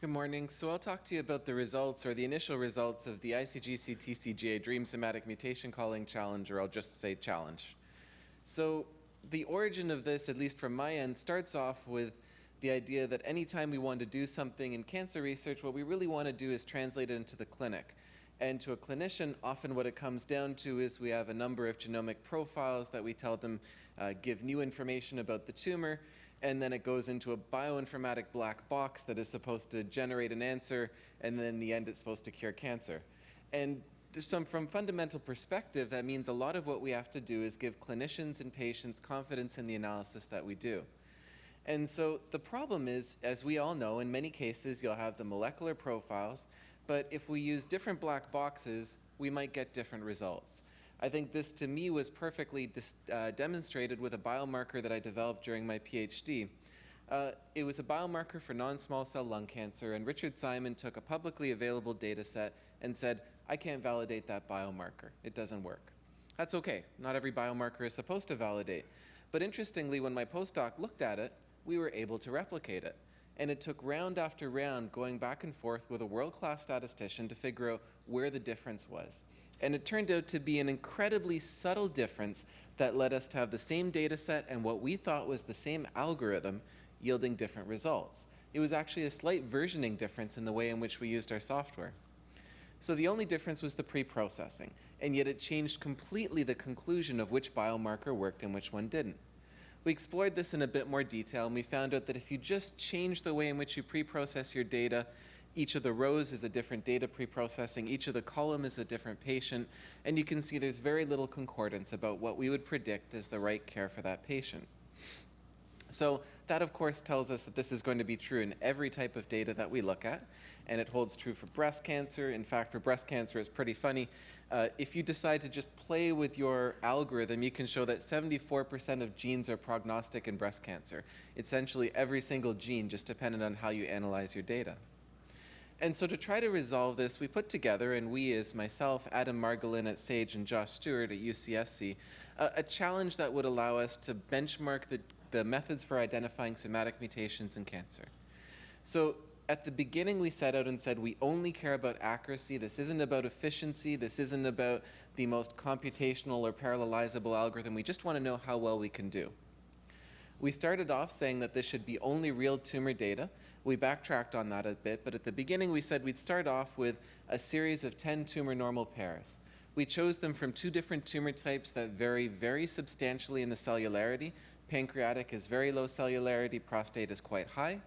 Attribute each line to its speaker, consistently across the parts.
Speaker 1: Good morning. So I'll talk to you about the results or the initial results of the ICGC TCGA Dream Somatic Mutation Calling Challenge, or I'll just say challenge. So the origin of this, at least from my end, starts off with the idea that anytime we want to do something in cancer research, what we really want to do is translate it into the clinic. And to a clinician, often what it comes down to is we have a number of genomic profiles that we tell them uh, give new information about the tumor, and then it goes into a bioinformatic black box that is supposed to generate an answer, and then in the end it's supposed to cure cancer. And some, from fundamental perspective, that means a lot of what we have to do is give clinicians and patients confidence in the analysis that we do. And so the problem is, as we all know, in many cases you'll have the molecular profiles, but if we use different black boxes, we might get different results. I think this to me was perfectly uh, demonstrated with a biomarker that I developed during my PhD. Uh, it was a biomarker for non-small cell lung cancer, and Richard Simon took a publicly available data set and said, I can't validate that biomarker. It doesn't work. That's okay. Not every biomarker is supposed to validate. But interestingly, when my postdoc looked at it, we were able to replicate it. And it took round after round going back and forth with a world-class statistician to figure out where the difference was. And it turned out to be an incredibly subtle difference that led us to have the same data set and what we thought was the same algorithm yielding different results. It was actually a slight versioning difference in the way in which we used our software. So the only difference was the pre-processing, and yet it changed completely the conclusion of which biomarker worked and which one didn't. We explored this in a bit more detail, and we found out that if you just change the way in which you pre-process your data, each of the rows is a different data pre-processing, each of the column is a different patient, and you can see there's very little concordance about what we would predict as the right care for that patient. So that, of course, tells us that this is going to be true in every type of data that we look at, and it holds true for breast cancer. In fact, for breast cancer, it's pretty funny. Uh, if you decide to just play with your algorithm, you can show that 74% of genes are prognostic in breast cancer. Essentially, every single gene, just dependent on how you analyze your data. And so to try to resolve this, we put together, and we as myself, Adam Margolin at SAGE, and Josh Stuart at UCSC, uh, a challenge that would allow us to benchmark the, the methods for identifying somatic mutations in cancer. So at the beginning, we set out and said we only care about accuracy. This isn't about efficiency. This isn't about the most computational or parallelizable algorithm. We just want to know how well we can do. We started off saying that this should be only real tumor data. We backtracked on that a bit, but at the beginning we said we'd start off with a series of 10 tumor normal pairs. We chose them from two different tumor types that vary very substantially in the cellularity. Pancreatic is very low cellularity, prostate is quite high.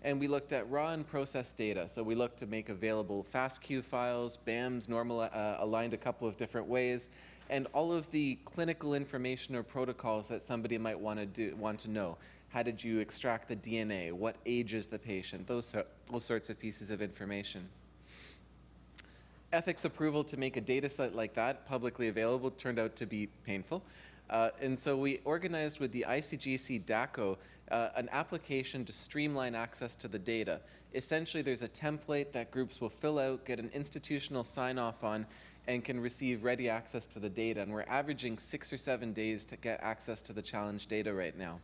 Speaker 1: And we looked at raw and processed data. So we looked to make available FASTQ files, BAMs normal, uh, aligned a couple of different ways, and all of the clinical information or protocols that somebody might want to do, want to know. How did you extract the DNA? What age is the patient? Those, those sorts of pieces of information. Ethics approval to make a data set like that publicly available turned out to be painful. Uh, and so we organized with the ICGC DACO uh, an application to streamline access to the data. Essentially, there's a template that groups will fill out, get an institutional sign-off on, and can receive ready access to the data. And we're averaging six or seven days to get access to the challenge data right now.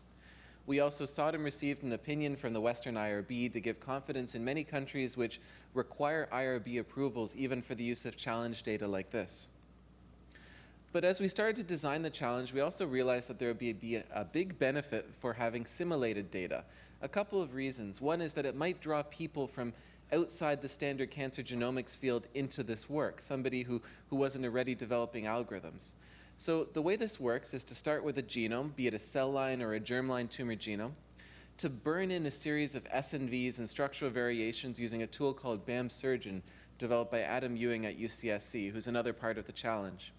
Speaker 1: We also sought and received an opinion from the Western IRB to give confidence in many countries which require IRB approvals even for the use of challenge data like this. But as we started to design the challenge, we also realized that there would be a, big benefit for having simulated data. A couple of reasons. One is that it might draw people from outside the standard cancer genomics field into this work, somebody who, who wasn't already developing algorithms. So the way this works is to start with a genome, be it a cell line or a germline tumor genome, to burn in a series of SNVs and structural variations using a tool called BAMSurgeon, developed by Adam Ewing at UCSC, who's another part of the challenge.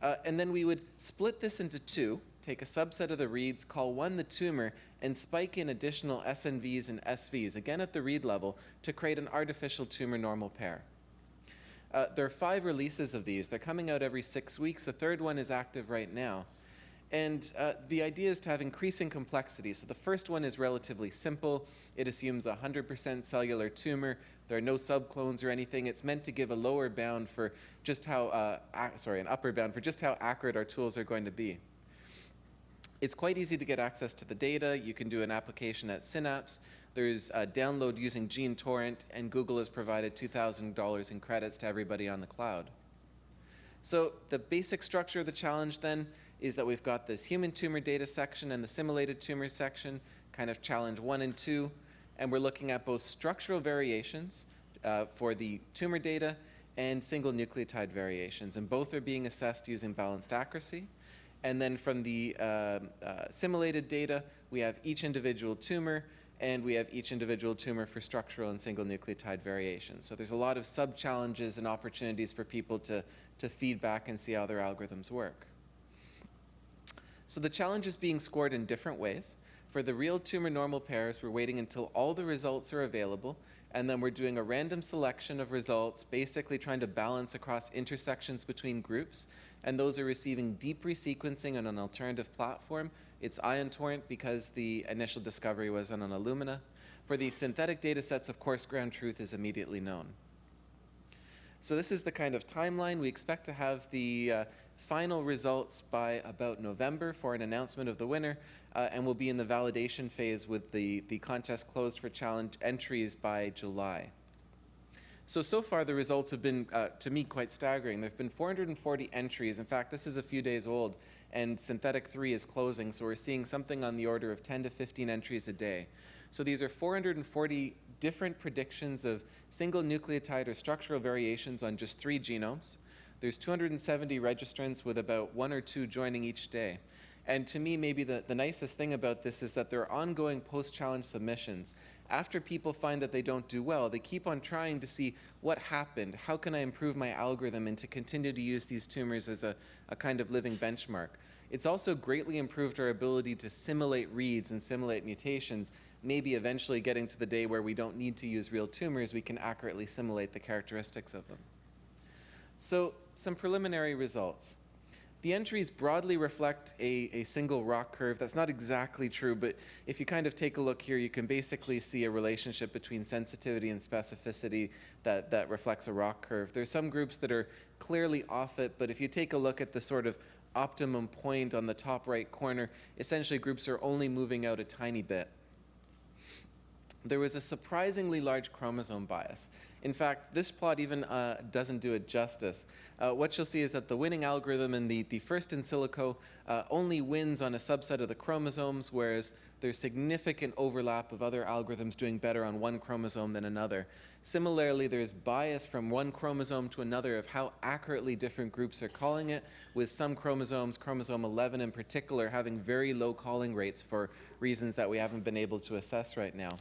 Speaker 1: Uh, and then we would split this into two, take a subset of the reads, call one the tumor, and spike in additional SNVs and SVs, again at the read level, to create an artificial tumor normal pair. Uh, there are five releases of these. They're coming out every six weeks. The third one is active right now. And uh, the idea is to have increasing complexity. So the first one is relatively simple. It assumes a 100% cellular tumor. There are no subclones or anything. It's meant to give a lower bound for just how, uh, sorry, an upper bound for just how accurate our tools are going to be. It's quite easy to get access to the data. You can do an application at Synapse. There's a download using GeneTorrent, and Google has provided $2,000 in credits to everybody on the cloud. So the basic structure of the challenge then is that we've got this human tumor data section and the simulated tumor section, kind of challenge one and two, and we're looking at both structural variations uh, for the tumor data and single nucleotide variations, and both are being assessed using balanced accuracy. And then from the uh, uh, simulated data, we have each individual tumor, and we have each individual tumor for structural and single nucleotide variations. So there's a lot of sub-challenges and opportunities for people to, to feed back and see how their algorithms work. So the challenge is being scored in different ways. For the real tumor normal pairs, we're waiting until all the results are available, and then we're doing a random selection of results, basically trying to balance across intersections between groups, and those are receiving deep resequencing on an alternative platform. It's Ion Torrent because the initial discovery was on an Illumina. For the synthetic data sets, of course, ground truth is immediately known. So this is the kind of timeline. We expect to have the uh, final results by about November for an announcement of the winner, uh, and we'll be in the validation phase with the, the contest closed for challenge entries by July. So, so far the results have been, uh, to me, quite staggering. There have been 440 entries. In fact, this is a few days old, and Synthetic 3 is closing, so we're seeing something on the order of 10 to 15 entries a day. So these are 440 different predictions of single nucleotide or structural variations on just three genomes. There's 270 registrants with about one or two joining each day. And to me, maybe the, the nicest thing about this is that there are ongoing post-challenge submissions. After people find that they don't do well, they keep on trying to see what happened, how can I improve my algorithm and to continue to use these tumors as a, a kind of living benchmark. It's also greatly improved our ability to simulate reads and simulate mutations, maybe eventually getting to the day where we don't need to use real tumors, we can accurately simulate the characteristics of them. So some preliminary results. The entries broadly reflect a, a single ROC curve. That's not exactly true, but if you kind of take a look here, you can basically see a relationship between sensitivity and specificity that, that reflects a ROC curve. There's some groups that are clearly off it, but if you take a look at the sort of optimum point on the top right corner, essentially groups are only moving out a tiny bit. There was a surprisingly large chromosome bias. In fact, this plot even uh, doesn't do it justice. Uh, what you'll see is that the winning algorithm in the, the first in silico uh, only wins on a subset of the chromosomes, whereas there's significant overlap of other algorithms doing better on one chromosome than another. Similarly, there's bias from one chromosome to another of how accurately different groups are calling it, with some chromosomes, chromosome 11 in particular, having very low calling rates for reasons that we haven't been able to assess right now.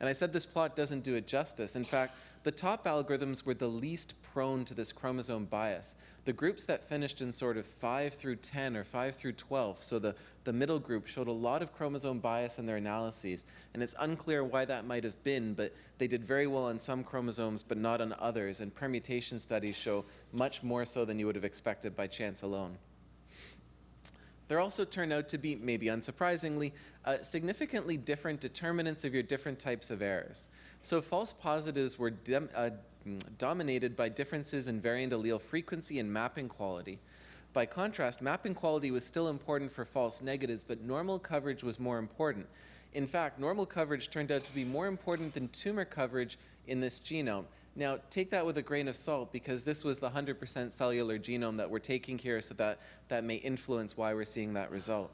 Speaker 1: And I said this plot doesn't do it justice. In fact, the top algorithms were the least prone to this chromosome bias. The groups that finished in sort of 5 through 10 or 5 through 12, so the, the middle group showed a lot of chromosome bias in their analyses. And it's unclear why that might have been, but they did very well on some chromosomes but not on others. And permutation studies show much more so than you would have expected by chance alone. There also turned out to be, maybe unsurprisingly, uh, significantly different determinants of your different types of errors. So false positives were uh, dominated by differences in variant allele frequency and mapping quality. By contrast, mapping quality was still important for false negatives, but normal coverage was more important. In fact, normal coverage turned out to be more important than tumor coverage in this genome. Now, take that with a grain of salt because this was the 100% cellular genome that we're taking here, so that, that may influence why we're seeing that result.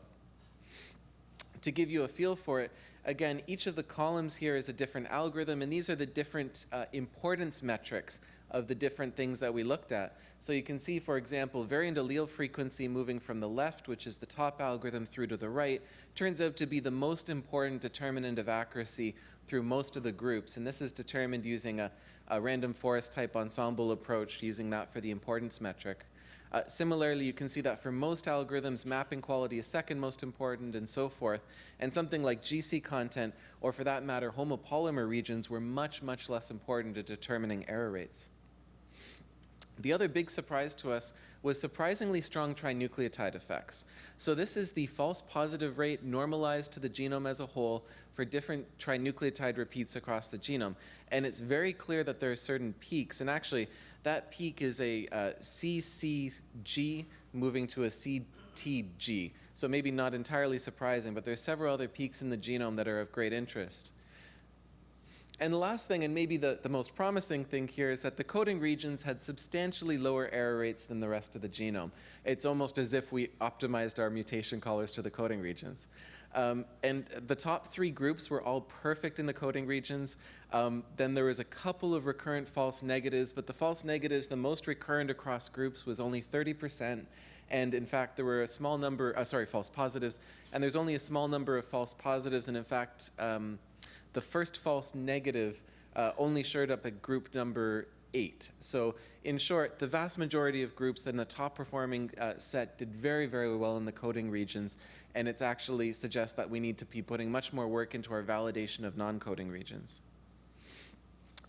Speaker 1: To give you a feel for it, again, each of the columns here is a different algorithm, and these are the different uh, importance metrics of the different things that we looked at. So you can see, for example, variant allele frequency moving from the left, which is the top algorithm, through to the right, turns out to be the most important determinant of accuracy through most of the groups. And this is determined using a, a random forest type ensemble approach, using that for the importance metric. Uh, similarly, you can see that for most algorithms, mapping quality is second most important and so forth. And something like GC content, or for that matter, homopolymer regions, were much, much less important to determining error rates. The other big surprise to us was surprisingly strong trinucleotide effects. So this is the false positive rate normalized to the genome as a whole for different trinucleotide repeats across the genome. And it's very clear that there are certain peaks, and actually that peak is a uh, CCG moving to a CTG. So maybe not entirely surprising, but there are several other peaks in the genome that are of great interest. And the last thing, and maybe the, the most promising thing here, is that the coding regions had substantially lower error rates than the rest of the genome. It's almost as if we optimized our mutation callers to the coding regions. Um, and the top three groups were all perfect in the coding regions. Um, then there was a couple of recurrent false negatives, but the false negatives, the most recurrent across groups was only 30%. And in fact, there were a small number, uh, sorry, false positives, and there's only a small number of false positives. And in fact, um, the first false negative uh, only showed up at group number eight. So in short, the vast majority of groups in the top performing uh, set did very, very well in the coding regions, and it's actually suggests that we need to be putting much more work into our validation of non-coding regions.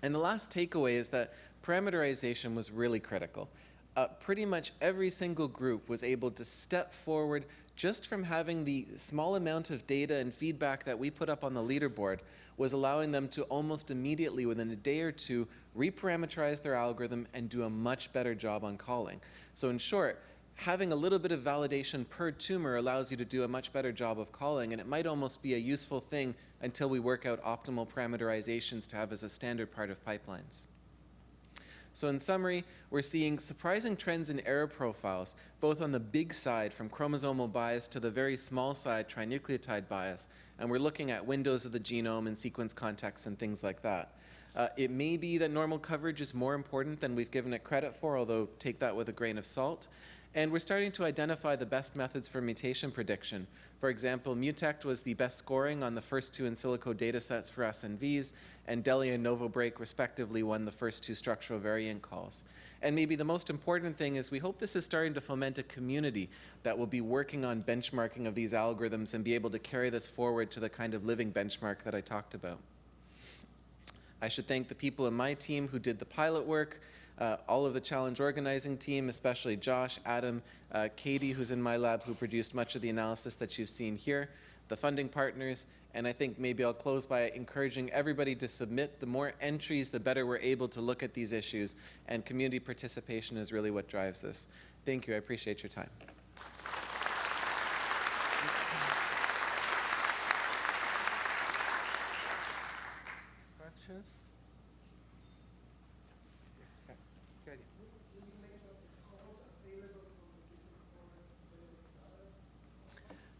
Speaker 1: And the last takeaway is that parameterization was really critical. Uh, pretty much every single group was able to step forward just from having the small amount of data and feedback that we put up on the leaderboard was allowing them to almost immediately, within a day or two, reparameterize their algorithm and do a much better job on calling. So in short, having a little bit of validation per tumor allows you to do a much better job of calling, and it might almost be a useful thing until we work out optimal parameterizations to have as a standard part of pipelines. So in summary, we're seeing surprising trends in error profiles, both on the big side from chromosomal bias to the very small side trinucleotide bias, and we're looking at windows of the genome and sequence context and things like that. Uh, it may be that normal coverage is more important than we've given it credit for, although take that with a grain of salt. And we're starting to identify the best methods for mutation prediction. For example, Mutect was the best scoring on the first two in silico datasets for SNVs, and DELLY and NovoBreak respectively won the first two structural variant calls. And maybe the most important thing is we hope this is starting to foment a community that will be working on benchmarking of these algorithms and be able to carry this forward to the kind of living benchmark that I talked about. I should thank the people in my team who did the pilot work, uh, all of the challenge organizing team, especially Josh, Adam, uh, Katie, who's in my lab, who produced much of the analysis that you've seen here, the funding partners, and I think maybe I'll close by encouraging everybody to submit. The more entries, the better we're able to look at these issues, and community participation is really what drives this. Thank you. I appreciate your time.
Speaker 2: Questions? Good.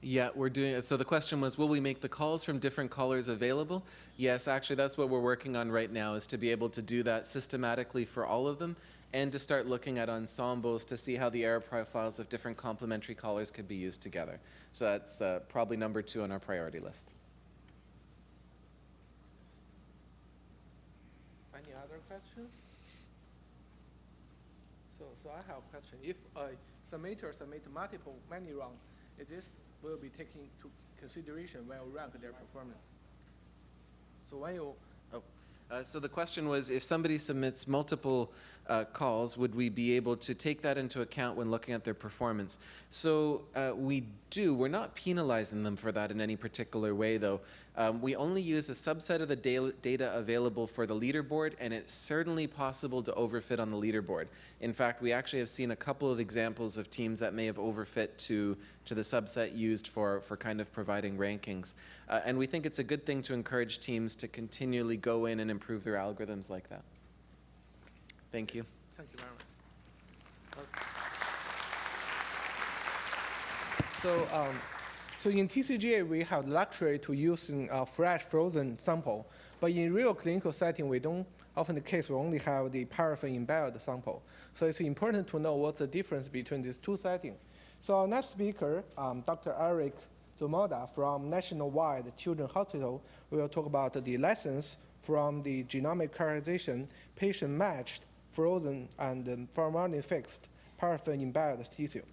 Speaker 1: Yeah, we're doing it. So the question was, will we make the calls from different callers available? Yes, actually, that's what we're working on right now, is to be able to do that systematically for all of them and to start looking at ensembles to see how the error profiles of different complementary callers could be used together. So that's uh, probably number two on our priority list.
Speaker 2: Any other questions? So, so I have a question. If a submitter submit multiple many round, is this will be taken to consideration when you rank their performance? So when you
Speaker 1: Uh, so the question was, if somebody submits multiple uh, calls, would we be able to take that into account when looking at their performance? So uh, we do. We're not penalizing them for that in any particular way, though. Um, we only use a subset of the da data available for the leaderboard, and it's certainly possible to overfit on the leaderboard. In fact, we actually have seen a couple of examples of teams that may have overfit to, to the subset used for, for kind of providing rankings. Uh, and we think it's a good thing to encourage teams to continually go in and improve their algorithms like that. Thank you.
Speaker 2: Thank you very much. Okay. So, um, so in TCGA, we have luxury to using a fresh frozen sample, but in real clinical setting, we don't, often the case, we only have the paraffin embedded sample. So it's important to know what's the difference between these two settings. So our next speaker, um, Dr. Eric Zmuda from Nationwide Children's Hospital will talk about the lessons from the genomic characterization, patient-matched, frozen, and um, formalin-fixed paraffin embedded tissue.